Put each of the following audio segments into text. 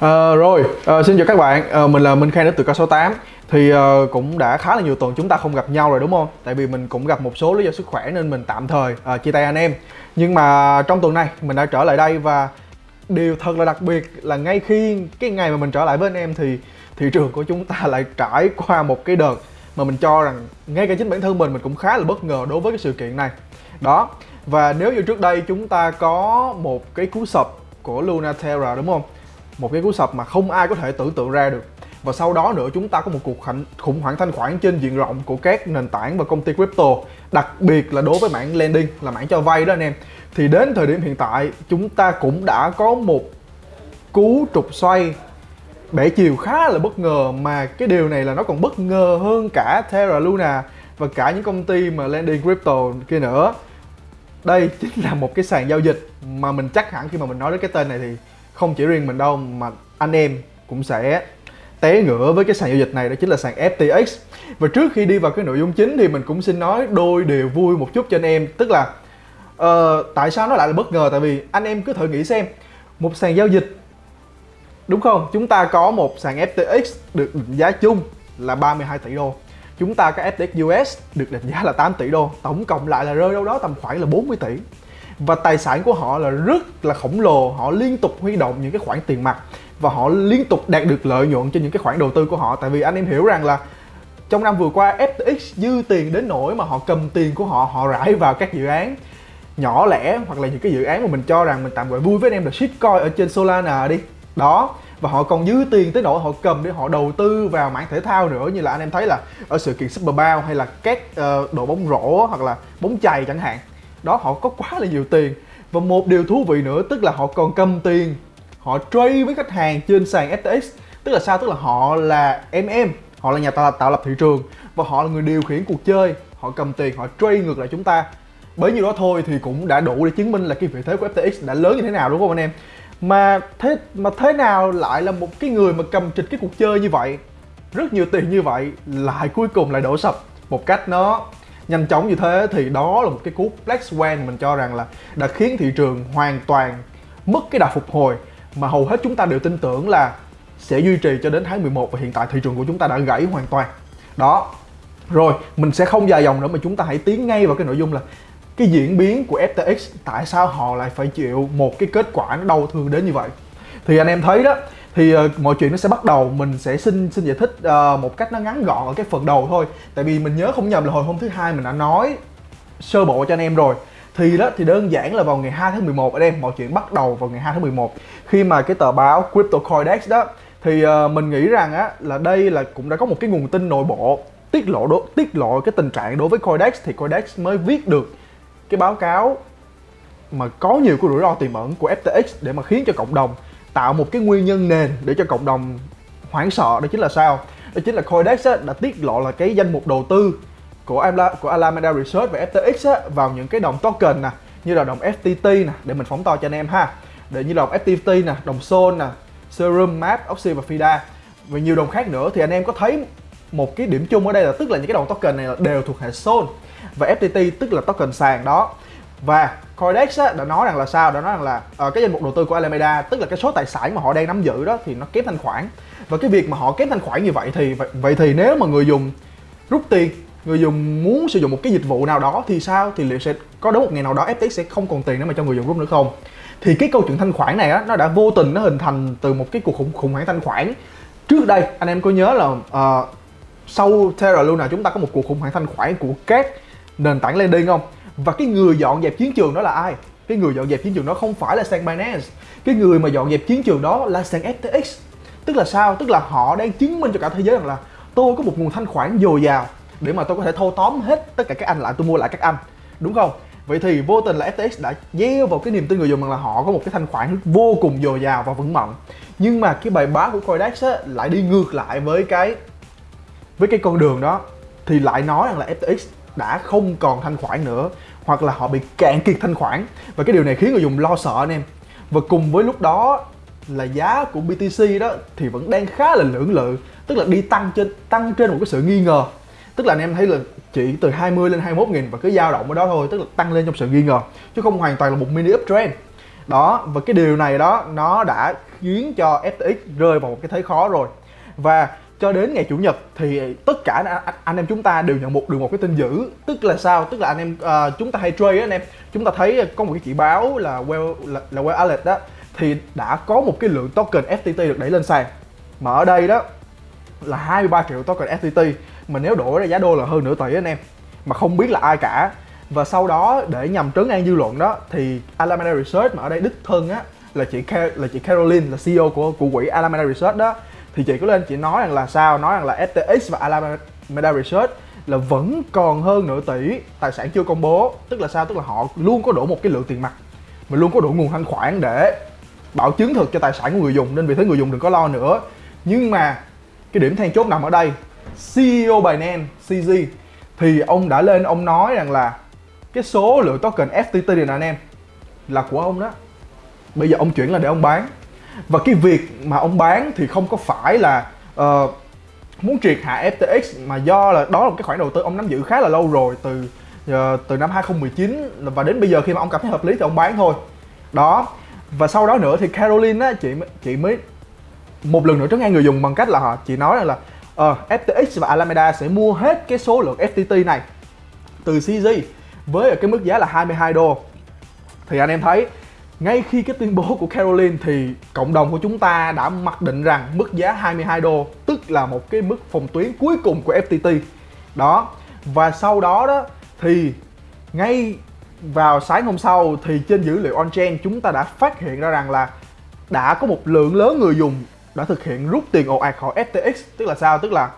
À, rồi, à, xin chào các bạn, à, mình là Minh Khang đến từ Kso8. Thì à, cũng đã khá là nhiều tuần chúng ta không gặp nhau rồi đúng không? Tại vì mình cũng gặp một số lý do sức khỏe nên mình tạm thời à, chia tay anh em Nhưng mà trong tuần này mình đã trở lại đây và điều thật là đặc biệt là ngay khi cái ngày mà mình trở lại với anh em thì thị trường của chúng ta lại trải qua một cái đợt mà mình cho rằng ngay cả chính bản thân mình mình cũng khá là bất ngờ đối với cái sự kiện này đó và nếu như trước đây chúng ta có một cái cú sập của Luna Terra đúng không một cái cú sập mà không ai có thể tưởng tượng ra được. Và sau đó nữa, chúng ta có một cuộc khủng hoảng thanh khoản trên diện rộng của các nền tảng và công ty crypto, đặc biệt là đối với mảng lending, là mảng cho vay đó anh em. Thì đến thời điểm hiện tại, chúng ta cũng đã có một cú trục xoay bẻ chiều khá là bất ngờ, mà cái điều này là nó còn bất ngờ hơn cả Terra Luna và cả những công ty mà lending crypto kia nữa. Đây chính là một cái sàn giao dịch mà mình chắc hẳn khi mà mình nói đến cái tên này thì không chỉ riêng mình đâu mà anh em cũng sẽ té ngửa với cái sàn giao dịch này đó chính là sàn FTX và trước khi đi vào cái nội dung chính thì mình cũng xin nói đôi điều vui một chút cho anh em. Tức là uh, tại sao nó lại là bất ngờ? Tại vì anh em cứ thử nghĩ xem một sàn giao dịch đúng không? Chúng ta có một sàn FTX được định giá chung là 32 tỷ đô. Chúng ta có FTX US được định giá là 8 tỷ đô. Tổng cộng lại là rơi đâu đó tầm khoảng là 40 tỷ và tài sản của họ là rất là khổng lồ. Họ liên tục huy động những cái khoản tiền mặt và họ liên tục đạt được lợi nhuận trên những cái khoản đầu tư của họ. Tại vì anh em hiểu rằng là trong năm vừa qua FTX dư tiền đến nỗi mà họ cầm tiền của họ họ rải vào các dự án nhỏ lẻ hoặc là những cái dự án mà mình cho rằng mình tạm gọi vui với anh em là shitcoin ở trên Solana đi. Đó. Và họ còn dư tiền tới nỗi họ cầm để họ đầu tư vào mảng thể thao nữa. Như là anh em thấy là ở sự kiện Super Bowl hay là các uh, đội bóng rổ hoặc là bóng chày chẳng hạn đó họ có quá là nhiều tiền. Và một điều thú vị nữa tức là họ còn cầm tiền. Họ trade với khách hàng trên sàn FTX tức là sao? Tức là họ là MM họ là nhà tạo, tạo lập thị trường. Và họ là người điều khiển cuộc chơi. Họ cầm tiền họ trade ngược lại chúng ta. Bởi nhiêu đó thôi thì cũng đã đủ để chứng minh là cái vị thế của FTX đã lớn như thế nào đúng không anh em? Mà thế mà thế nào lại là một cái người mà cầm trịch cái cuộc chơi như vậy? Rất nhiều tiền như vậy lại cuối cùng lại đổ sập. Một cách nó nhanh chóng như thế thì đó là một cái cú black swan mình cho rằng là đã khiến thị trường hoàn toàn mất cái đà phục hồi. Mà hầu hết chúng ta đều tin tưởng là sẽ duy trì cho đến tháng 11 và hiện tại thị trường của chúng ta đã gãy hoàn toàn. Đó. Rồi, mình sẽ không dài dòng nữa mà chúng ta hãy tiến ngay vào cái nội dung là cái diễn biến của FTX tại sao họ lại phải chịu một cái kết quả nó đau thương đến như vậy? Thì anh em thấy đó thì uh, mọi chuyện nó sẽ bắt đầu mình sẽ xin xin giải thích uh, một cách nó ngắn gọn ở cái phần đầu thôi. Tại vì mình nhớ không nhầm là hồi hôm thứ hai mình đã nói sơ bộ cho anh em rồi. Thì đó thì đơn giản là vào ngày 2 tháng 11 anh em mọi chuyện bắt đầu vào ngày 2 tháng 11 khi mà cái tờ báo Crypto Coindex đó thì uh, mình nghĩ rằng á là đây là cũng đã có một cái nguồn tin nội bộ tiết lộ đo, tiết lộ cái tình trạng đối với Coindex. Thì Coindex mới viết được cái báo cáo mà có nhiều cái rủi ro tiềm ẩn của FTX để mà khiến cho cộng đồng tạo một cái nguyên nhân nền để cho cộng đồng hoảng sợ đó chính là sao? Đó chính là Coindex á, đã tiết lộ là cái danh mục đầu tư của Ala, của Alameda Research và FTX á, vào những cái đồng token nè như là đồng FTT nè để mình phóng to cho anh em ha. Để như đồng FTT nè đồng Sol nè Serum, Map, Oxy và FIDA. Và nhiều đồng khác nữa thì anh em có thấy một cái điểm chung ở đây là tức là những cái đồng token này đều thuộc hệ Sol và FTT tức là token sàn đó. Và Coindex á, đã nói rằng là sao? Đã nói rằng là uh, cái danh mục đầu tư của Alameda tức là cái số tài sản mà họ đang nắm giữ đó thì nó kém thanh khoản. Và cái việc mà họ kém thanh khoản như vậy thì vậy, vậy thì nếu mà người dùng rút tiền người dùng muốn sử dụng một cái dịch vụ nào đó thì sao? Thì liệu sẽ có đến một ngày nào đó FTX sẽ không còn tiền để mà cho người dùng rút nữa không? Thì cái câu chuyện thanh khoản này á nó đã vô tình nó hình thành từ một cái cuộc khủng khủng hoảng thanh khoản. Trước đây anh em có nhớ là uh, sau Terra Luna chúng ta có một cuộc khủng hoảng thanh khoản của các nền tảng lending không? Và cái người dọn dẹp chiến trường đó là ai? Cái người dọn dẹp chiến trường đó không phải là sàn Binance cái người mà dọn dẹp chiến trường đó là sàn FTX tức là sao? Tức là họ đang chứng minh cho cả thế giới rằng là tôi có một nguồn thanh khoản dồi dào để mà tôi có thể thâu tóm hết tất cả các anh lại tôi mua lại các anh. Đúng không? Vậy thì vô tình là FTX đã gieo vào cái niềm tin người dùng rằng là họ có một cái thanh khoản vô cùng dồi dào và vững mạnh. Nhưng mà cái bài báo của Coindex á, lại đi ngược lại với cái với cái con đường đó. Thì lại nói rằng là FTX đã không còn thanh khoản nữa, hoặc là họ bị cạn kiệt thanh khoản. Và cái điều này khiến người dùng lo sợ anh em. Và cùng với lúc đó là giá của BTC đó thì vẫn đang khá là lưỡng lự, tức là đi tăng trên tăng trên một cái sự nghi ngờ. Tức là anh em thấy là chỉ từ 20 lên 21 nghìn và cứ dao động ở đó thôi, tức là tăng lên trong sự nghi ngờ, chứ không hoàn toàn là một mini uptrend. Đó, và cái điều này đó, nó đã khiến cho FTX rơi vào một cái thế khó rồi. Và cho đến ngày chủ nhật thì tất cả anh, anh em chúng ta đều nhận một được một cái tin dữ. Tức là sao? Tức là anh em uh, chúng ta hay trade anh em. Chúng ta thấy có một cái chỉ báo là well là, là well alert đó thì đã có một cái lượng token FTT được đẩy lên sàn. Mà ở đây đó là 23 triệu token FTT mà nếu đổi ra giá đô là hơn nửa tỷ anh em. Mà không biết là ai cả. Và sau đó để nhằm trấn an dư luận đó thì Alameda Research mà ở đây đích thân á là chị là chị Caroline là CEO của của quỹ Alameda Research đó thì chị có lên chị nói rằng là sao? Nói rằng là FTX và Alameda Research là vẫn còn hơn nửa tỷ tài sản chưa công bố. Tức là sao? Tức là họ luôn có đủ một cái lượng tiền mặt, mà luôn có đủ nguồn thanh khoản để bảo chứng thực cho tài sản của người dùng. Nên vì thế người dùng đừng có lo nữa. Nhưng mà cái điểm then chốt nằm ở đây. CEO Binance CZ thì ông đã lên, ông nói rằng là cái số lượng token FTT này nè anh em, là của ông đó. Bây giờ ông chuyển là để ông bán và cái việc mà ông bán thì không có phải là uh, muốn triệt hạ FTX mà do là đó là một cái khoản đầu tư ông nắm giữ khá là lâu rồi từ uh, từ năm 2019 và đến bây giờ khi mà ông cảm thấy hợp lý thì ông bán thôi. Đó. Và sau đó nữa thì Caroline á chị chị mới một lần nữa trấn an người dùng bằng cách là họ chị nói rằng là ờ, uh, FTX và Alameda sẽ mua hết cái số lượng FTT này từ CZ với cái mức giá là 22 đô. Thì anh em thấy ngay khi cái tuyên bố của Caroline thì cộng đồng của chúng ta đã mặc định rằng mức giá 22 đô, tức là một cái mức phòng tuyến cuối cùng của FTT đó. Và sau đó đó thì ngay vào sáng hôm sau thì trên dữ liệu on-chain chúng ta đã phát hiện ra rằng là đã có một lượng lớn người dùng đã thực hiện rút tiền ồ ạt khỏi FTX tức là sao? Tức là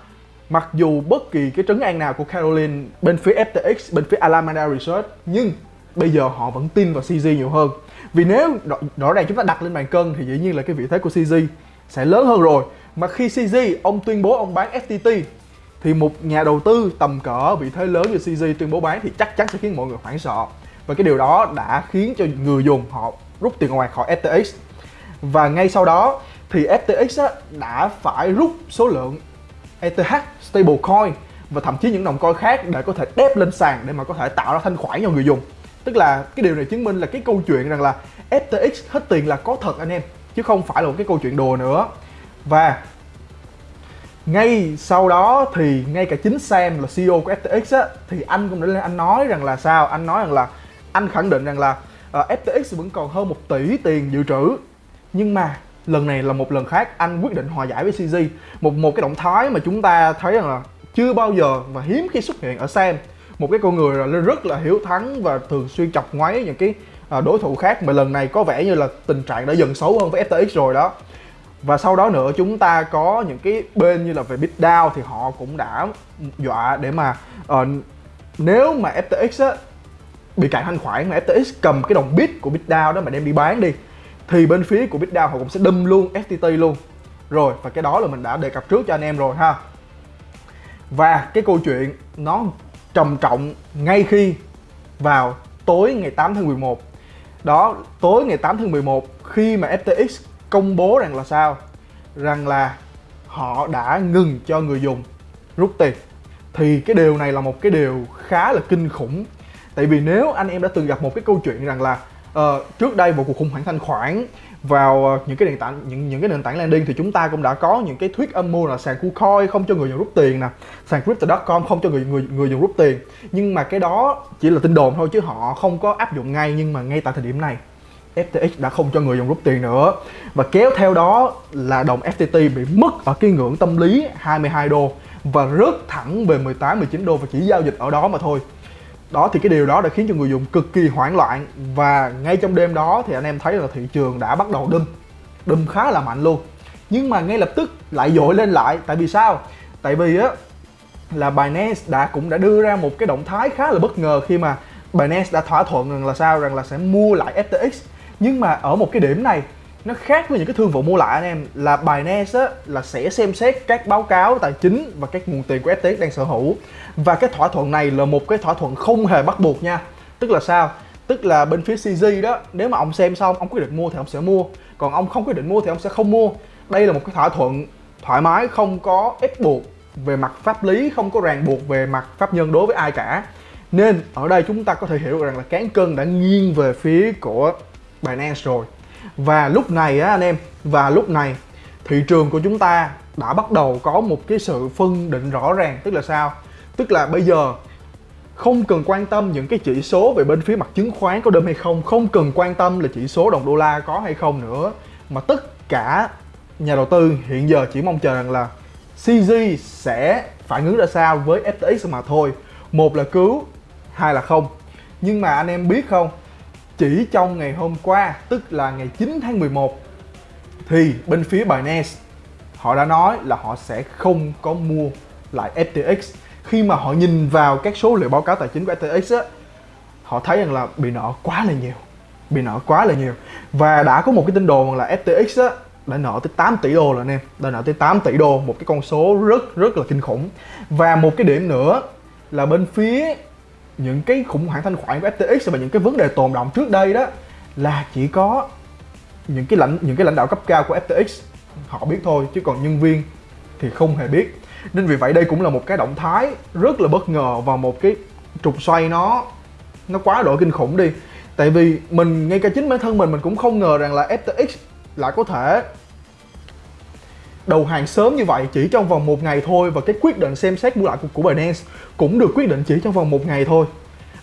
mặc dù bất kỳ cái trấn an nào của Caroline bên phía FTX bên phía Alameda Research, nhưng bây giờ họ vẫn tin vào CZ nhiều hơn vì nếu rõ ràng chúng ta đặt lên bàn cân thì dĩ nhiên là cái vị thế của CZ sẽ lớn hơn rồi. Mà khi CZ ông tuyên bố ông bán FTT thì một nhà đầu tư tầm cỡ vị thế lớn như CZ tuyên bố bán thì chắc chắn sẽ khiến mọi người hoảng sợ. Và cái điều đó đã khiến cho người dùng họ rút tiền ngoài khỏi FTX và ngay sau đó thì FTX á, đã phải rút số lượng ETH stablecoin và thậm chí những đồng coin khác để có thể đép lên sàn để mà có thể tạo ra thanh khoản cho người dùng tức là cái điều này chứng minh là cái câu chuyện rằng là FTX hết tiền là có thật anh em chứ không phải là một cái câu chuyện đùa nữa. Và ngay sau đó thì ngay cả chính Sam là CEO của FTX á thì anh cũng đã lên anh nói rằng là sao? Anh nói rằng là anh khẳng định rằng là ờ, uh, FTX vẫn còn hơn một tỷ tiền dự trữ. Nhưng mà lần này là một lần khác anh quyết định hòa giải với CZ một một cái động thái mà chúng ta thấy rằng là chưa bao giờ và hiếm khi xuất hiện ở Sam một cái con người là rất là hiếu thắng và thường xuyên chọc ngoáy những cái à, đối thủ khác. Mà lần này có vẻ như là tình trạng đã dần xấu hơn với FTX rồi đó. Và sau đó nữa chúng ta có những cái bên như là về BitDAO thì họ cũng đã dọa để mà uh, nếu mà FTX á, bị cạn thanh khoản mà FTX cầm cái đồng bit của BitDAO đó mà đem đi bán đi thì bên phía của BitDAO họ cũng sẽ đâm luôn FTT luôn. Rồi và cái đó là mình đã đề cập trước cho anh em rồi ha. Và cái câu chuyện nó trầm trọng ngay khi vào tối ngày 8 tháng 11 đó, tối ngày 8 tháng 11 khi mà FTX công bố rằng là sao? Rằng là họ đã ngừng cho người dùng rút tiền. Thì cái điều này là một cái điều khá là kinh khủng. Tại vì nếu anh em đã từng gặp một cái câu chuyện rằng là uh, trước đây một cuộc khủng hoảng thanh khoản vào ờ, những cái nền tảng những những cái nền tảng landing thì chúng ta cũng đã có những cái thuyết âm mưu là sàn KuCoin không cho người dùng rút tiền nè sàn crypto.com không cho người người người dùng rút tiền. Nhưng mà cái đó chỉ là tin đồn thôi chứ họ không có áp dụng ngay nhưng mà ngay tại thời điểm này FTX đã không cho người dùng rút tiền nữa. Và kéo theo đó là đồng FTT bị mất ở cái ngưỡng tâm lý 22 đô và rớt thẳng về 18 19 đô và chỉ giao dịch ở đó mà thôi đó, thì cái điều đó đã khiến cho người dùng cực kỳ hoảng loạn và ngay trong đêm đó thì anh em thấy là thị trường đã bắt đầu đâm đâm khá là mạnh luôn. Nhưng mà ngay lập tức lại dội lên lại. Tại vì sao? Tại vì á, là Binance đã cũng đã đưa ra một cái động thái khá là bất ngờ khi mà Binance đã thỏa thuận rằng là sao? Rằng là sẽ mua lại FTX nhưng mà ở một cái điểm này nó khác với những cái thương vụ mua lại anh em. Là Binance á, là sẽ xem xét các báo cáo tài chính và các nguồn tiền của FTX đang sở hữu. Và cái thỏa thuận này là một cái thỏa thuận không hề bắt buộc nha. Tức là sao? Tức là bên phía CZ đó nếu mà ông xem xong ông quyết định mua thì ông sẽ mua. Còn ông không quyết định mua thì ông sẽ không mua. Đây là một cái thỏa thuận thoải mái không có ép buộc về mặt pháp lý không có ràng buộc về mặt pháp nhân đối với ai cả. Nên ở đây chúng ta có thể hiểu rằng là cán cân đã nghiêng về phía của Binance rồi và lúc này á anh em, và lúc này thị trường của chúng ta đã bắt đầu có một cái sự phân định rõ ràng. Tức là sao? Tức là bây giờ không cần quan tâm những cái chỉ số về bên phía mặt chứng khoán có đơm hay không không cần quan tâm là chỉ số đồng đô la có hay không nữa. Mà tất cả nhà đầu tư hiện giờ chỉ mong chờ rằng là CZ sẽ phản ứng ra sao với FTX mà thôi. Một là cứu, hai là không. Nhưng mà anh em biết không? Chỉ trong ngày hôm qua, tức là ngày 9 tháng 11 thì bên phía Binance, họ đã nói là họ sẽ không có mua lại FTX khi mà họ nhìn vào các số liệu báo cáo tài chính của FTX á, họ thấy rằng là bị nợ quá là nhiều, bị nợ quá là nhiều. Và đã có một cái tin đồn là FTX á, đã nợ tới 8 tỷ đô là anh em, đã nợ tới 8 tỷ đô, một cái con số rất rất là kinh khủng. Và một cái điểm nữa là bên phía những cái khủng hoảng thanh khoản của FTX và những cái vấn đề tồn động trước đây đó là chỉ có những cái lãnh, những cái lãnh đạo cấp cao của FTX họ biết thôi, chứ còn nhân viên thì không hề biết. Nên vì vậy đây cũng là một cái động thái rất là bất ngờ và một cái trục xoay nó nó quá độ kinh khủng đi. Tại vì mình, ngay cả chính bản thân mình mình cũng không ngờ rằng là FTX lại có thể đầu hàng sớm như vậy chỉ trong vòng một ngày thôi và cái quyết định xem xét mua lại của, của Binance cũng được quyết định chỉ trong vòng một ngày thôi.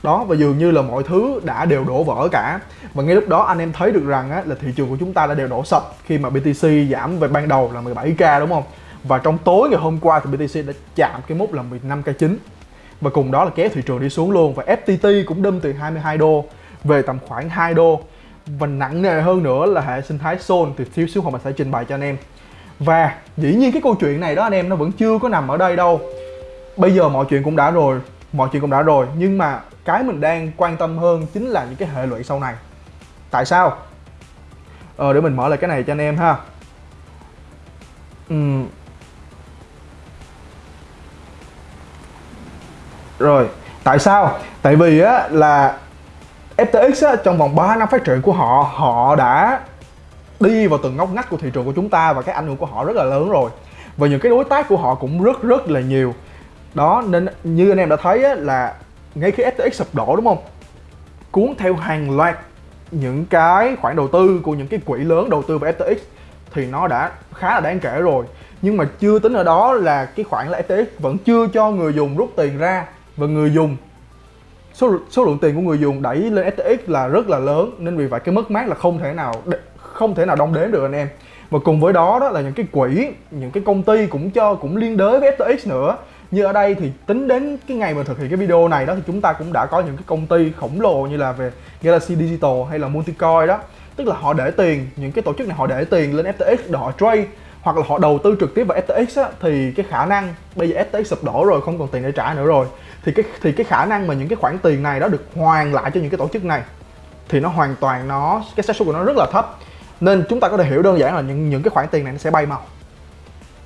Đó và dường như là mọi thứ đã đều đổ vỡ cả. Và ngay lúc đó anh em thấy được rằng á, là thị trường của chúng ta đã đều đổ sập khi mà BTC giảm về ban đầu là 17k đúng không? Và trong tối ngày hôm qua thì BTC đã chạm cái mốc là 15k chính và cùng đó là kéo thị trường đi xuống luôn và FTT cũng đâm từ 22 đô về tầm khoảng 2 đô. Và nặng nề hơn nữa là hệ sinh thái Sol thì thiếu xíu mình sẽ trình bày cho anh em và dĩ nhiên cái câu chuyện này đó anh em nó vẫn chưa có nằm ở đây đâu. Bây giờ mọi chuyện cũng đã rồi mọi chuyện cũng đã rồi. Nhưng mà cái mình đang quan tâm hơn chính là những cái hệ lụy sau này. Tại sao? Ờ để mình mở lại cái này cho anh em ha. Uhm. rồi tại sao? Tại vì á là FTX á, trong vòng 3 năm phát triển của họ họ đã đi vào từng ngóc ngách của thị trường của chúng ta và cái ảnh hưởng của họ rất là lớn rồi. Và những cái đối tác của họ cũng rất rất là nhiều. Đó nên như anh em đã thấy á, là ngay khi FTX sụp đổ đúng không? Cuốn theo hàng loạt những cái khoản đầu tư của những cái quỹ lớn đầu tư vào FTX thì nó đã khá là đáng kể rồi. Nhưng mà chưa tính ở đó là cái khoản là FTX vẫn chưa cho người dùng rút tiền ra và người dùng số số lượng tiền của người dùng đẩy lên FTX là rất là lớn. Nên vì vậy cái mất mát là không thể nào không thể nào đong đếm được anh em. Và cùng với đó đó là những cái quỹ những cái công ty cũng cho cũng liên đới với FTX nữa. Như ở đây thì tính đến cái ngày mà thực hiện cái video này đó thì chúng ta cũng đã có những cái công ty khổng lồ như là về Galaxy Digital hay là Multicoin đó. Tức là họ để tiền những cái tổ chức này họ để tiền lên FTX để họ trade hoặc là họ đầu tư trực tiếp vào FTX á, thì cái khả năng bây giờ FTX sụp đổ rồi không còn tiền để trả nữa rồi. Thì cái thì cái khả năng mà những cái khoản tiền này đó được hoàn lại cho những cái tổ chức này thì nó hoàn toàn nó cái xác suất của nó rất là thấp nên chúng ta có thể hiểu đơn giản là những những cái khoản tiền này nó sẽ bay màu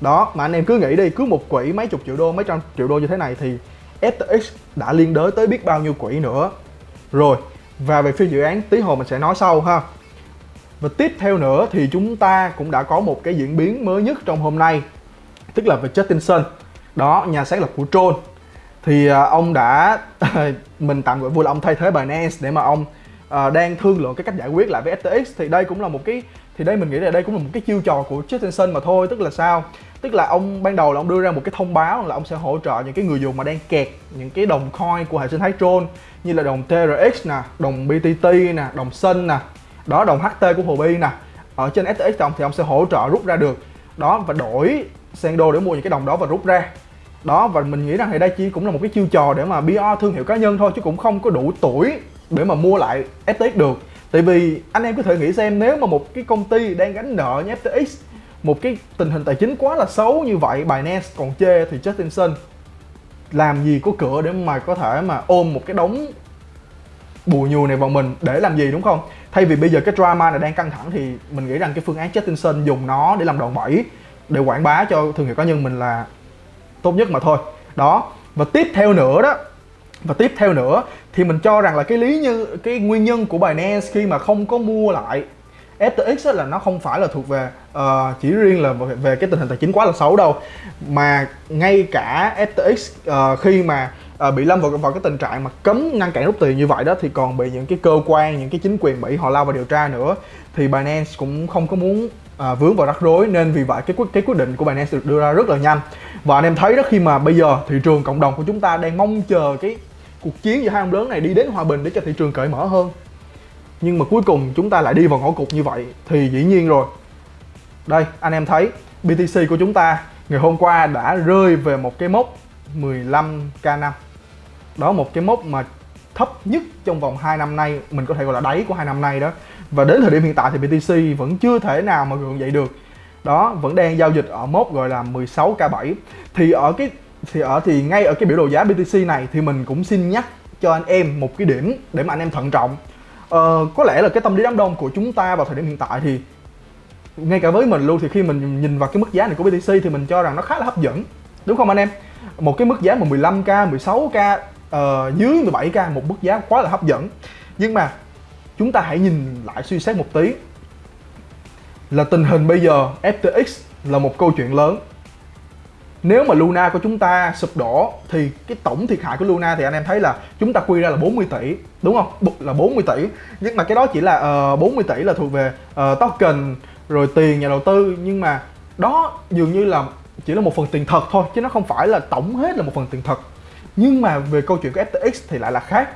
đó, mà anh em cứ nghĩ đi, cứ một quỹ mấy chục triệu đô, mấy trăm triệu đô như thế này thì FTX đã liên đới tới biết bao nhiêu quỹ nữa. Rồi, và về phía dự án, tí hồi mình sẽ nói sau ha. Và tiếp theo nữa thì chúng ta cũng đã có một cái diễn biến mới nhất trong hôm nay, tức là về Justin Sun đó, nhà sáng lập của Tron. Thì à, ông đã, mình tạm gọi vui là ông thay thế Binance để mà ông uh, đang thương lượng cái cách giải quyết lại với FTX thì đây cũng là một cái thì đây mình nghĩ là đây cũng là một cái chiêu trò của Justin mà thôi tức là sao? Tức là ông ban đầu là ông đưa ra một cái thông báo là ông sẽ hỗ trợ những cái người dùng mà đang kẹt những cái đồng coin của hệ sinh thái Tron như là đồng TRX nè đồng BTT nè đồng Sun nè đó đồng HT của Huobi nè. Ở trên FTX ông thì ông sẽ hỗ trợ rút ra được. Đó và đổi sang đô để mua những cái đồng đó và rút ra. Đó và mình nghĩ rằng thì đây chỉ cũng là một cái chiêu trò để mà PR thương hiệu cá nhân thôi chứ cũng không có đủ tuổi để mà mua lại FTX được. Tại vì anh em có thể nghĩ xem, nếu mà một cái công ty đang gánh nợ như FTX một cái tình hình tài chính quá là xấu như vậy, Binance còn chê thì Justin Sun làm gì có cửa để mà có thể mà ôm một cái đống bùa nhùi này vào mình để làm gì, đúng không? Thay vì bây giờ cái drama này đang căng thẳng thì mình nghĩ rằng cái phương án Justin Sun dùng nó để làm đòn bẩy, để quảng bá cho thương hiệu cá nhân mình là tốt nhất mà thôi. Đó, và tiếp theo nữa đó và tiếp theo nữa thì mình cho rằng là cái lý như cái nguyên nhân của Binance khi mà không có mua lại FTX là nó không phải là thuộc về uh, chỉ riêng là về cái tình hình tài chính quá là xấu đâu. Mà ngay cả FTX uh, ờ, khi mà uh, bị lâm vào, vào cái tình trạng mà cấm ngăn cản rút tiền như vậy đó thì còn bị những cái cơ quan những cái chính quyền mỹ họ lao vào điều tra nữa. Thì Binance cũng không có muốn uh, vướng vào rắc rối nên vì vậy cái quyết cái quyết định của Binance được đưa ra rất là nhanh. Và anh em thấy đó khi mà bây giờ thị trường cộng đồng của chúng ta đang mong chờ cái cuộc chiến giữa hai ông lớn này đi đến hòa bình để cho thị trường cởi mở hơn. Nhưng mà cuối cùng chúng ta lại đi vào ngõ cụt như vậy thì dĩ nhiên rồi. Đây, anh em thấy BTC của chúng ta ngày hôm qua đã rơi về một cái mốc 15k5 đó, một cái mốc mà thấp nhất trong vòng 2 năm nay, mình có thể gọi là đáy của hai năm nay đó. Và đến thời điểm hiện tại thì BTC vẫn chưa thể nào mà gượng dậy được. Đó, vẫn đang giao dịch ở mốc gọi là 16k7 thì ở cái thì ở thì ngay ở cái biểu đồ giá BTC này thì mình cũng xin nhắc cho anh em một cái điểm để mà anh em thận trọng. Ờ, có lẽ là cái tâm lý đám đông của chúng ta vào thời điểm hiện tại thì ngay cả với mình luôn thì khi mình nhìn vào cái mức giá này của BTC thì mình cho rằng nó khá là hấp dẫn đúng không anh em? Một cái mức giá mà 15k 16k uh, dưới 17k một mức giá quá là hấp dẫn. Nhưng mà chúng ta hãy nhìn lại suy xét một tí. Là tình hình bây giờ FTX là một câu chuyện lớn nếu mà Luna của chúng ta sụp đổ thì cái tổng thiệt hại của Luna thì anh em thấy là chúng ta quy ra là 40 tỷ đúng không? Là 40 tỷ. Nhưng mà cái đó chỉ là ờ, uh, 40 tỷ là thuộc về uh, token rồi tiền nhà đầu tư. Nhưng mà đó dường như là chỉ là một phần tiền thật thôi chứ nó không phải là tổng hết là một phần tiền thật. Nhưng mà về câu chuyện của FTX thì lại là khác.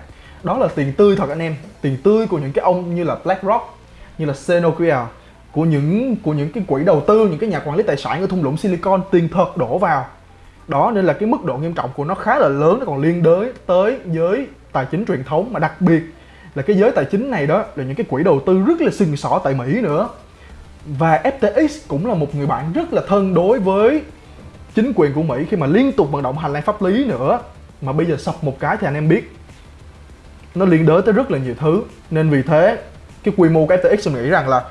Đó là tiền tươi thật anh em. Tiền tươi của những cái ông như là BlackRock như là Senokia của những của những cái quỹ đầu tư, những cái nhà quản lý tài sản ở thung lũng Silicon tiền thật đổ vào. Đó nên là cái mức độ nghiêm trọng của nó khá là lớn, nó còn liên đới tới giới tài chính truyền thống. Mà đặc biệt là cái giới tài chính này đó là những cái quỹ đầu tư rất là sừng sỏ tại Mỹ nữa. Và FTX cũng là một người bạn rất là thân đối với chính quyền của Mỹ khi mà liên tục vận động hành lang pháp lý nữa. Mà bây giờ sập một cái thì anh em biết, nó liên đới tới rất là nhiều thứ. Nên vì thế, cái quy mô của FTX mình nghĩ rằng là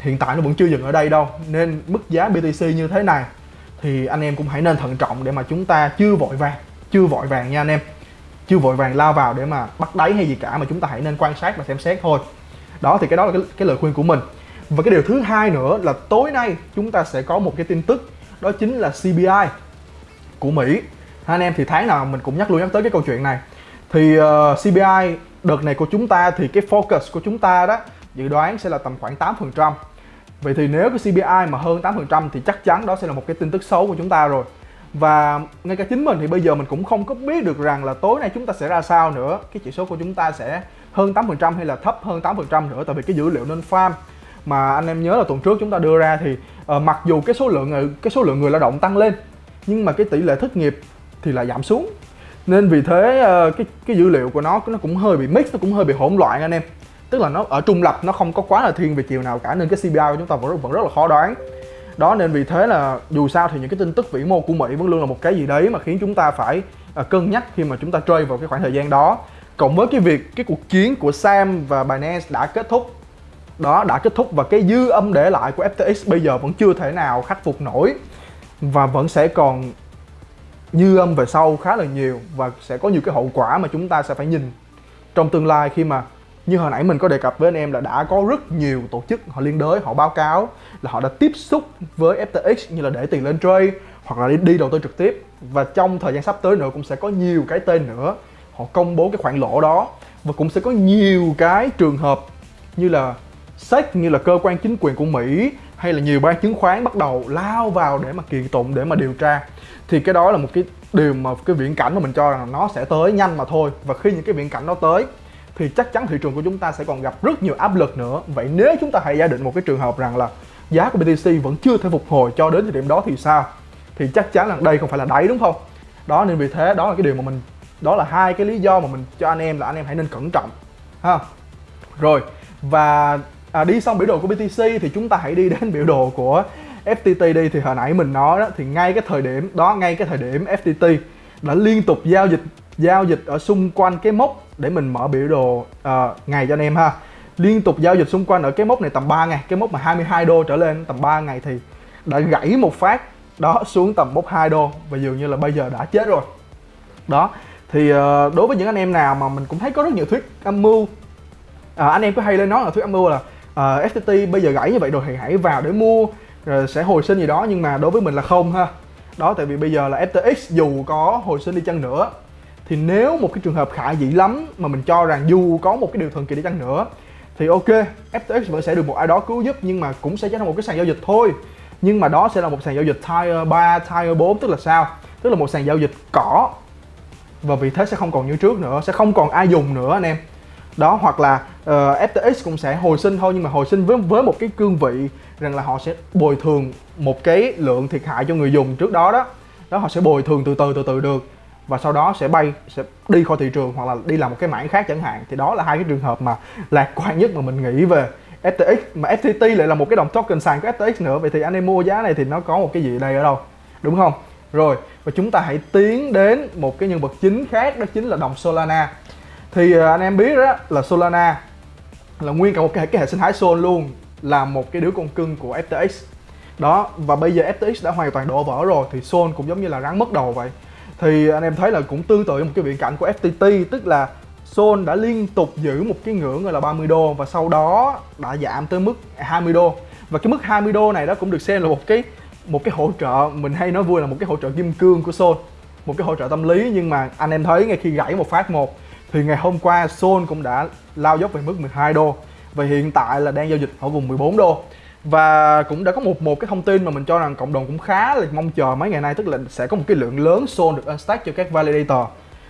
hiện tại nó vẫn chưa dừng ở đây đâu. Nên mức giá BTC như thế này thì anh em cũng hãy nên thận trọng để mà chúng ta chưa vội vàng chưa vội vàng nha anh em. Chưa vội vàng lao vào để mà bắt đáy hay gì cả mà chúng ta hãy nên quan sát và xem xét thôi. Đó thì cái đó là cái, cái lời khuyên của mình. Và cái điều thứ hai nữa là tối nay chúng ta sẽ có một cái tin tức đó chính là CPI của Mỹ. Anh em thì tháng nào mình cũng nhắc luôn nhắc tới cái câu chuyện này. Thì ờ, uh, CPI đợt này của chúng ta thì cái focus của chúng ta đó dự đoán sẽ là tầm khoảng 8% Vậy thì nếu cái CPI mà hơn 8% thì chắc chắn đó sẽ là một cái tin tức xấu của chúng ta rồi. Và ngay cả chính mình thì bây giờ mình cũng không có biết được rằng là tối nay chúng ta sẽ ra sao nữa. Cái chỉ số của chúng ta sẽ hơn 8% hay là thấp hơn 8% nữa tại vì cái dữ liệu nên farm. Mà anh em nhớ là tuần trước chúng ta đưa ra thì uh, mặc dù cái số lượng ờ, cái số lượng người lao động tăng lên nhưng mà cái tỷ lệ thất nghiệp thì lại giảm xuống. Nên vì thế uh, cái cái dữ liệu của nó nó cũng hơi bị mix nó cũng hơi bị hỗn loạn anh em tức là nó ở trung lập nó không có quá là thiên về chiều nào cả nên cái CPI của chúng ta vẫn vẫn rất là khó đoán. Đó nên vì thế là dù sao thì những cái tin tức vĩ mô của Mỹ vẫn luôn là một cái gì đấy mà khiến chúng ta phải uh, cân nhắc khi mà chúng ta chơi vào cái khoảng thời gian đó. Cộng với cái việc cái cuộc chiến của Sam và Binance đã kết thúc đó đã kết thúc và cái dư âm để lại của FTX bây giờ vẫn chưa thể nào khắc phục nổi. Và vẫn sẽ còn dư âm về sau khá là nhiều và sẽ có nhiều cái hậu quả mà chúng ta sẽ phải nhìn trong tương lai khi mà như hồi nãy mình có đề cập với anh em là đã có rất nhiều tổ chức họ liên đới họ báo cáo là họ đã tiếp xúc với FTX như là để tiền lên trade hoặc là đi, đi đầu tư trực tiếp. Và trong thời gian sắp tới nữa cũng sẽ có nhiều cái tên nữa. Họ công bố cái khoản lỗ đó và cũng sẽ có nhiều cái trường hợp như là SEC như là cơ quan chính quyền của Mỹ hay là nhiều ban chứng khoán bắt đầu lao vào để mà kiện tụng để mà điều tra. Thì cái đó là một cái điều mà cái viễn cảnh mà mình cho rằng nó sẽ tới nhanh mà thôi. Và khi những cái viễn cảnh nó tới thì chắc chắn thị trường của chúng ta sẽ còn gặp rất nhiều áp lực nữa. Vậy nếu chúng ta hãy giả định một cái trường hợp rằng là giá của BTC vẫn chưa thể phục hồi cho đến thời điểm đó thì sao? Thì chắc chắn là đây không phải là đáy đúng không? Đó nên vì thế đó là cái điều mà mình đó là hai cái lý do mà mình cho anh em là anh em hãy nên cẩn trọng ha. Rồi và à, đi xong biểu đồ của BTC thì chúng ta hãy đi đến biểu đồ của FTT đi. Thì hồi nãy mình nói đó thì ngay cái thời điểm đó ngay cái thời điểm FTT đã liên tục giao dịch giao dịch ở xung quanh cái mốc để mình mở biểu đồ uh, ngày cho anh em ha. Liên tục giao dịch xung quanh ở cái mốc này tầm 3 ngày cái mốc mà 22 đô trở lên tầm 3 ngày thì đã gãy một phát đó xuống tầm mốc 2 đô và dường như là bây giờ đã chết rồi. Đó thì uh, đối với những anh em nào mà mình cũng thấy có rất nhiều thuyết âm mưu à, anh em có hay lên nói là thuyết âm mưu là ờ, uh, FTT bây giờ gãy như vậy rồi thì hãy vào để mua rồi sẽ hồi sinh gì đó nhưng mà đối với mình là không ha. Đó tại vì bây giờ là FTX dù có hồi sinh đi chăng nữa thì nếu một cái trường hợp khả dĩ lắm mà mình cho rằng dù có một cái điều thần kỳ đi chăng nữa thì ok FTX vẫn sẽ được một ai đó cứu giúp nhưng mà cũng sẽ trở thành một cái sàn giao dịch thôi. Nhưng mà đó sẽ là một sàn giao dịch tier 3, tier 4 tức là sao? Tức là một sàn giao dịch cỏ. Và vì thế sẽ không còn như trước nữa, sẽ không còn ai dùng nữa anh em. Đó hoặc là ờ, uh, FTX cũng sẽ hồi sinh thôi nhưng mà hồi sinh với với một cái cương vị rằng là họ sẽ bồi thường một cái lượng thiệt hại cho người dùng trước đó đó. Đó họ sẽ bồi thường từ từ từ từ được và sau đó sẽ bay sẽ đi khỏi thị trường hoặc là đi làm một cái mảng khác chẳng hạn. Thì đó là hai cái trường hợp mà lạc quan nhất mà mình nghĩ về FTX mà FTT lại là một cái đồng token sàn của FTX nữa. Vậy thì anh em mua giá này thì nó có một cái gì ở đây ở đâu? Đúng không? Rồi và chúng ta hãy tiến đến một cái nhân vật chính khác đó chính là đồng Solana. Thì à, anh em biết đó là Solana là nguyên cả một cái, cái hệ sinh thái Sol luôn là một cái đứa con cưng của FTX đó và bây giờ FTX đã hoàn toàn đổ vỡ rồi thì Sol cũng giống như là rắn mất đầu vậy thì anh em thấy là cũng tương tự một cái viễn cảnh của FTT tức là Sol đã liên tục giữ một cái ngưỡng gọi là 30 đô và sau đó đã giảm tới mức 20 đô. Và cái mức 20 đô này đó cũng được xem là một cái một cái hỗ trợ, mình hay nói vui là một cái hỗ trợ kim cương của Sol một cái hỗ trợ tâm lý. Nhưng mà anh em thấy ngay khi gãy một phát một, thì ngày hôm qua Sol cũng đã lao dốc về mức 12 đô. Và hiện tại là đang giao dịch ở vùng 14 đô và cũng đã có một một cái thông tin mà mình cho rằng cộng đồng cũng khá là mong chờ mấy ngày nay tức là sẽ có một cái lượng lớn Sol được unstack cho các validator.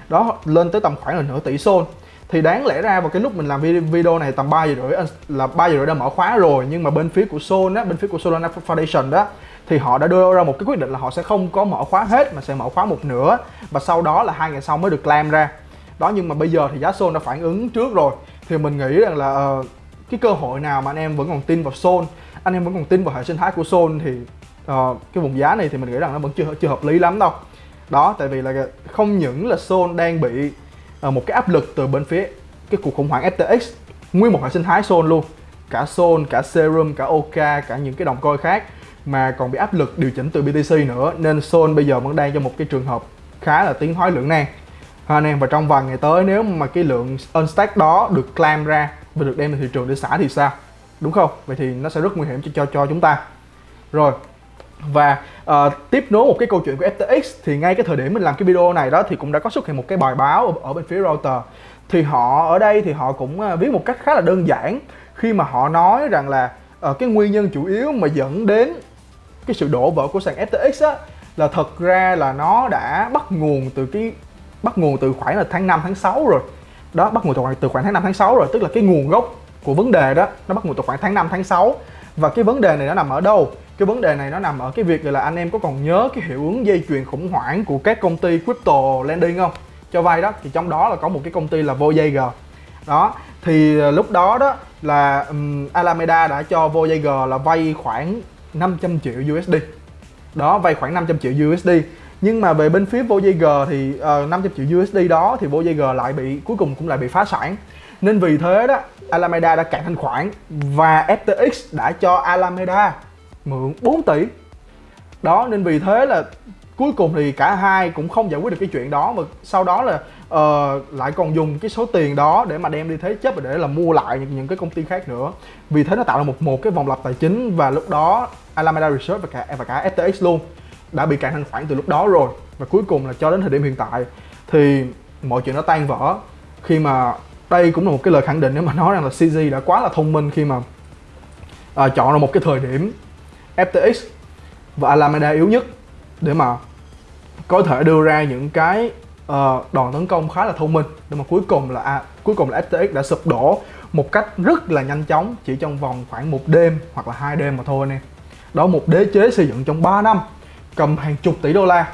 Đó lên tới tầm khoảng là nửa tỷ Sol thì đáng lẽ ra vào cái lúc mình làm video này tầm 3 giờ rưỡi ờ, là 3 giờ rưỡi đã mở khóa rồi nhưng mà bên phía của Sol á bên phía của Solana Foundation đó thì họ đã đưa ra một cái quyết định là họ sẽ không có mở khóa hết mà sẽ mở khóa một nửa và sau đó là hai ngày sau mới được claim ra. Đó nhưng mà bây giờ thì giá Sol đã phản ứng trước rồi. Thì mình nghĩ rằng là uh, cái cơ hội nào mà anh em vẫn còn tin vào Sol anh em vẫn còn tin vào hệ sinh thái của Sol thì uh, cái vùng giá này thì mình nghĩ rằng nó vẫn chưa chưa hợp lý lắm đâu. Đó tại vì là không những là Sol đang bị uh, một cái áp lực từ bên phía cái cuộc khủng hoảng FTX nguyên một hệ sinh thái Sol luôn. Cả Sol cả Serum cả Oka cả những cái đồng coi khác mà còn bị áp lực điều chỉnh từ BTC nữa. Nên Sol bây giờ vẫn đang trong một cái trường hợp khá là tiến thoái lưỡng nan. Ha anh em và trong vài ngày tới nếu mà cái lượng unstack đó được claim ra và được đem ra thị trường để xả thì sao? Đúng không? Vậy thì nó sẽ rất nguy hiểm cho cho, cho chúng ta. Rồi và uh, tiếp nối một cái câu chuyện của FTX thì ngay cái thời điểm mình làm cái video này đó thì cũng đã có xuất hiện một cái bài báo ở, ở bên phía Reuters thì họ ở đây thì họ cũng uh, viết một cách khá là đơn giản khi mà họ nói rằng là uh, cái nguyên nhân chủ yếu mà dẫn đến cái sự đổ vỡ của sàn FTX á là thật ra là nó đã bắt nguồn từ cái bắt nguồn từ khoảng là tháng 5 tháng 6 rồi. Đó bắt nguồn từ khoảng từ khoảng tháng 5 tháng 6 rồi tức là cái nguồn gốc của vấn đề đó nó bắt nguồn từ khoảng tháng 5 tháng 6 và cái vấn đề này nó nằm ở đâu? Cái vấn đề này nó nằm ở cái việc là anh em có còn nhớ cái hiệu ứng dây chuyền khủng hoảng của các công ty crypto lending không? Cho vay đó thì trong đó là có một cái công ty là Voyager đó thì ờ, lúc đó đó là um, Alameda đã cho Voyager là vay khoảng 500 triệu USD đó vay khoảng 500 triệu USD nhưng mà về bên phía Voyager thì ờ, uh, 500 triệu USD đó thì Voyager lại bị cuối cùng cũng lại bị phá sản. Nên vì thế đó Alameda đã cạn thanh khoản và FTX đã cho Alameda mượn 4 tỷ. Đó nên vì thế là cuối cùng thì cả hai cũng không giải quyết được cái chuyện đó mà sau đó là uh, lại còn dùng cái số tiền đó để mà đem đi thế chấp và để là mua lại những, những cái công ty khác nữa. Vì thế nó tạo ra một một cái vòng lặp tài chính và lúc đó Alameda Research và cả và cả FTX luôn đã bị cạn thanh khoản từ lúc đó rồi. Và cuối cùng là cho đến thời điểm hiện tại thì mọi chuyện nó tan vỡ. Khi mà đây cũng là một cái lời khẳng định nếu mà nói rằng là CZ đã quá là thông minh khi mà à, chọn ra một cái thời điểm FTX và Alameda yếu nhất để mà có thể đưa ra những cái uh, đòn tấn công khá là thông minh. Để mà cuối cùng là à, cuối cùng là FTX đã sụp đổ một cách rất là nhanh chóng chỉ trong vòng khoảng một đêm hoặc là hai đêm mà thôi anh em đó một đế chế xây dựng trong 3 năm cầm hàng chục tỷ đô la.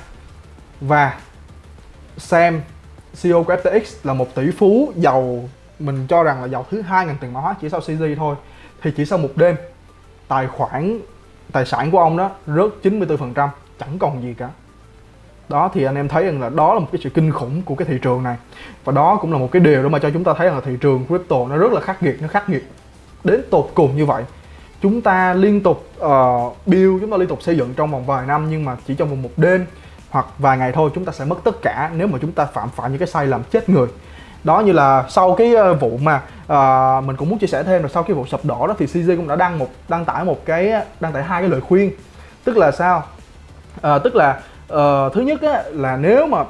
Và Sam CEO của FTX là một tỷ phú giàu, mình cho rằng là giàu thứ hai ngành tiền mã hóa chỉ sau CZ thôi. Thì chỉ sau một đêm, tài khoản, tài sản của ông đó rớt 94% chẳng còn gì cả. Đó, thì anh em thấy rằng là đó là một cái sự kinh khủng của cái thị trường này. Và đó cũng là một cái điều đó mà cho chúng ta thấy rằng là thị trường crypto nó rất là khắc nghiệt, nó khắc nghiệt. Đến tột cùng như vậy chúng ta liên tục uh, build chúng ta liên tục xây dựng trong vòng vài năm nhưng mà chỉ trong vòng một đêm hoặc vài ngày thôi chúng ta sẽ mất tất cả nếu mà chúng ta phạm phải những cái sai lầm chết người. Đó như là sau cái ờ, vụ mà uh, mình cũng muốn chia sẻ thêm là sau cái vụ sập đổ đó thì cj cũng đã đăng một đăng tải một cái đăng tải hai cái lời khuyên. Tức là sao? Uh, tức là uh, thứ nhất á, là nếu mà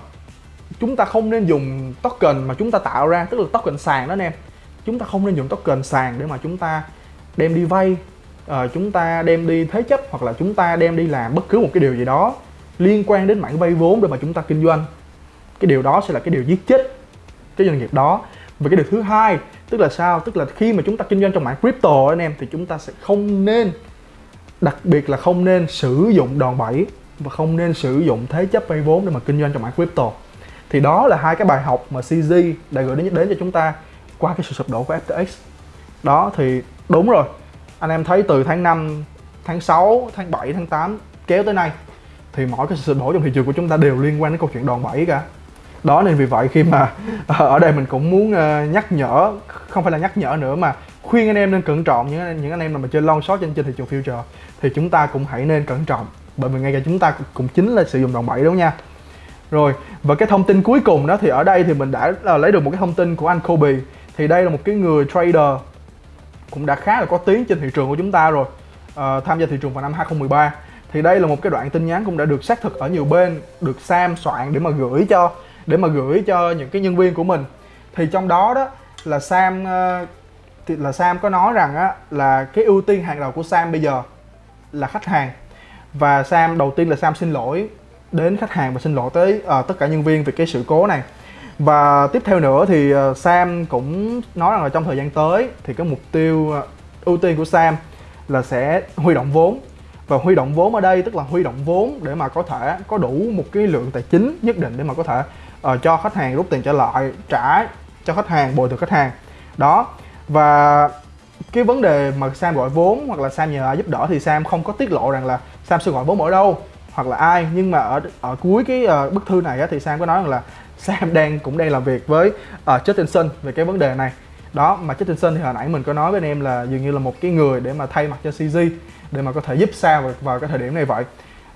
chúng ta không nên dùng token mà chúng ta tạo ra tức là token sàn đó anh em chúng ta không nên dùng token sàn để mà chúng ta đem đi vay uh, chúng ta đem đi thế chấp hoặc là chúng ta đem đi làm bất cứ một cái điều gì đó liên quan đến mảng vay vốn để mà chúng ta kinh doanh. Cái điều đó sẽ là cái điều giết chết cái doanh nghiệp đó. Và cái điều thứ hai tức là sao? Tức là khi mà chúng ta kinh doanh trong mảng crypto anh em thì chúng ta sẽ không nên đặc biệt là không nên sử dụng đòn bẩy và không nên sử dụng thế chấp vay vốn để mà kinh doanh trong mảng crypto. Thì đó là hai cái bài học mà CZ đã gửi đến đến cho chúng ta qua cái sự sụp đổ của FTX đó thì đúng rồi anh em thấy từ tháng 5 tháng 6 tháng 7 tháng 8 kéo tới nay, thì mỗi cái sự sụp đổ trong thị trường của chúng ta đều liên quan đến câu chuyện đòn bẩy cả. Đó, nên vì vậy khi mà ờ, ở đây mình cũng muốn ờ, nhắc nhở, không phải là nhắc nhở nữa mà khuyên anh em nên cẩn trọng những những anh em nào mà chơi long short trên trên thị trường future, thì chúng ta cũng hãy nên cẩn trọng. Bởi vì ngay cả chúng ta cũng chính là sử dụng đòn bẩy, đúng nha? Rồi, và cái thông tin cuối cùng đó, thì ở đây thì mình đã ờ, lấy được một cái thông tin của anh Kobe. Thì đây là một cái người trader cũng đã khá là có tiếng trên thị trường của chúng ta rồi uh, tham gia thị trường vào năm 2013 thì đây là một cái đoạn tin nhắn cũng đã được xác thực ở nhiều bên được Sam soạn để mà gửi cho để mà gửi cho những cái nhân viên của mình. Thì trong đó đó là Sam uh, thì là Sam có nói rằng á là cái ưu tiên hàng đầu của Sam bây giờ là khách hàng. Và Sam đầu tiên là Sam xin lỗi đến khách hàng và xin lỗi tới uh, tất cả nhân viên về cái sự cố này và tiếp theo nữa thì ờ, Sam cũng nói rằng là trong thời gian tới thì cái mục tiêu ờ, ưu tiên của Sam là sẽ huy động vốn. Và huy động vốn ở đây tức là huy động vốn để mà có thể có đủ một cái lượng tài chính nhất định để mà có thể uh, cho khách hàng rút tiền trở lại trả cho khách hàng bồi thường khách hàng. Đó. Và cái vấn đề mà Sam gọi vốn hoặc là Sam nhờ ai giúp đỡ thì Sam không có tiết lộ rằng là Sam sẽ gọi vốn ở đâu hoặc là ai. Nhưng mà ở ở cuối cái uh, bức thư này á, thì Sam có nói rằng là Sam đang cũng đang làm việc với ờ, uh, Justinson về cái vấn đề này. Đó mà Justinson thì hồi nãy mình có nói với anh em là dường như là một cái người để mà thay mặt cho CG để mà có thể giúp Sam vào, vào cái thời điểm này vậy.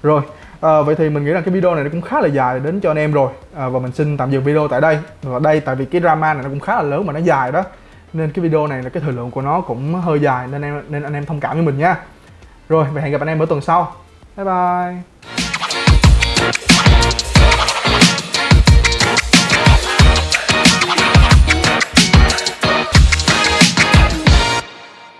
Rồi à, vậy thì mình nghĩ rằng cái video này nó cũng khá là dài đến cho anh em rồi. À, và mình xin tạm dừng video tại đây. Và đây tại vì cái drama này nó cũng khá là lớn mà nó dài đó. Nên cái video này là cái thời lượng của nó cũng hơi dài nên em nên anh em thông cảm với mình nha. Rồi vậy hẹn gặp anh em ở tuần sau. Bye bye.